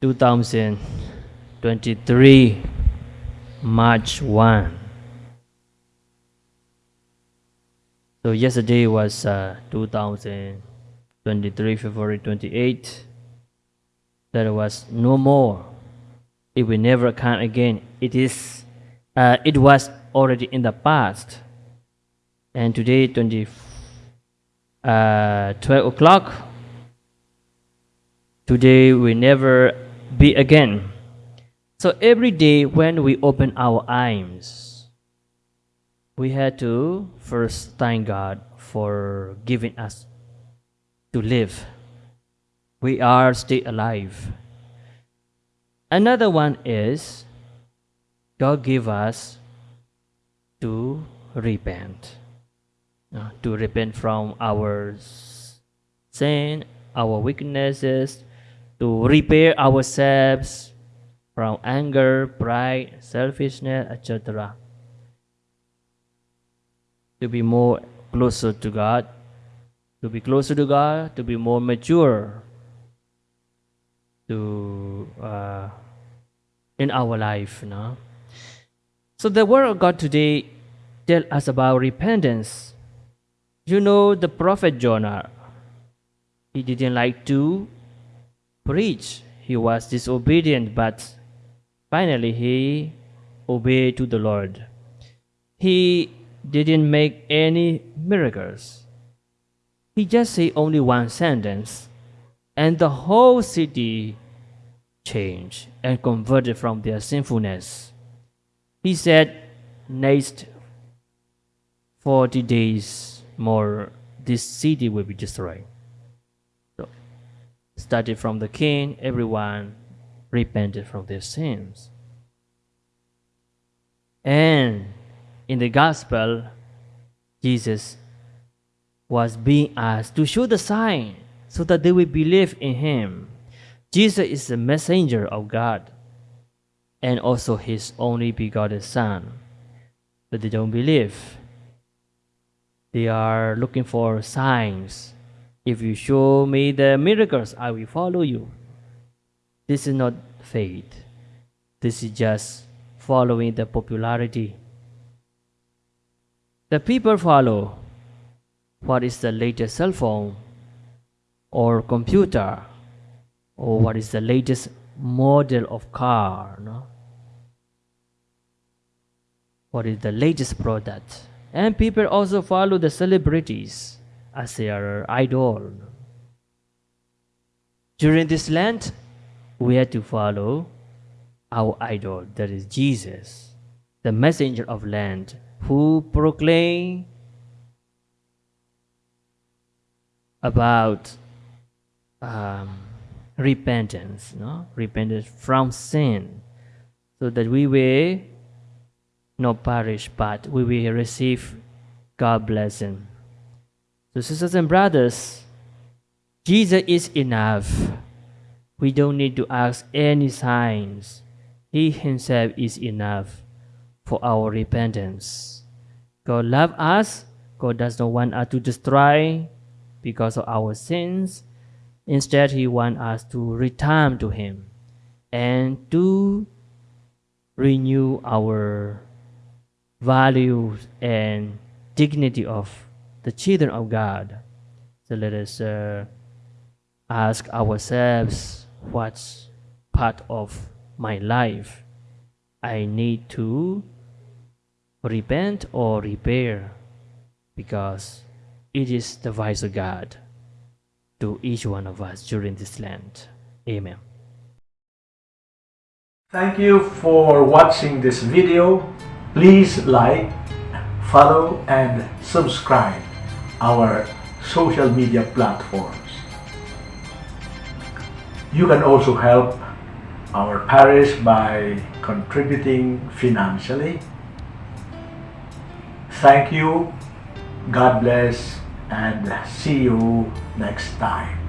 2023 March 1. So yesterday was uh, 2023 February 28. There was no more. It will never come again. It is. Uh, it was already in the past. And today 20, uh, 12 o'clock. Today we never be again. So every day when we open our eyes, we had to first thank God for giving us to live. We are still alive. Another one is God give us to repent. Uh, to repent from our sin, our weaknesses, to repair ourselves from anger, pride, selfishness, etc. To be more closer to God, to be closer to God, to be more mature to uh, in our life. No? So the word of God today tell us about repentance. You know the prophet Jonah. He didn't like to preach. He was disobedient, but finally he obeyed to the Lord. He didn't make any miracles. He just said only one sentence, and the whole city changed and converted from their sinfulness. He said, Next 40 days more, this city will be destroyed. Started from the king, everyone repented from their sins. And in the gospel, Jesus was being asked to show the sign so that they will believe in him. Jesus is the messenger of God and also his only begotten Son. But they don't believe. They are looking for signs. If you show me the miracles, I will follow you. This is not faith. This is just following the popularity. The people follow what is the latest cell phone or computer or what is the latest model of car no? what is the latest product and people also follow the celebrities as their idol during this lent we had to follow our idol that is jesus the messenger of land who proclaim about um, repentance, no? repentance from sin, so that we will not perish, but we will receive God blessing. So, sisters and brothers, Jesus is enough. We don't need to ask any signs. He Himself is enough for our repentance. God loves us. God does not want us to destroy because of our sins. Instead, He wants us to return to Him and to renew our values and dignity of the children of God. So let us uh, ask ourselves what part of my life I need to repent or repair because it is the voice of God to each one of us during this Lent. Amen. Thank you for watching this video. Please like, follow and subscribe our social media platforms. You can also help our parish by contributing financially. Thank you, God bless, and see you next time.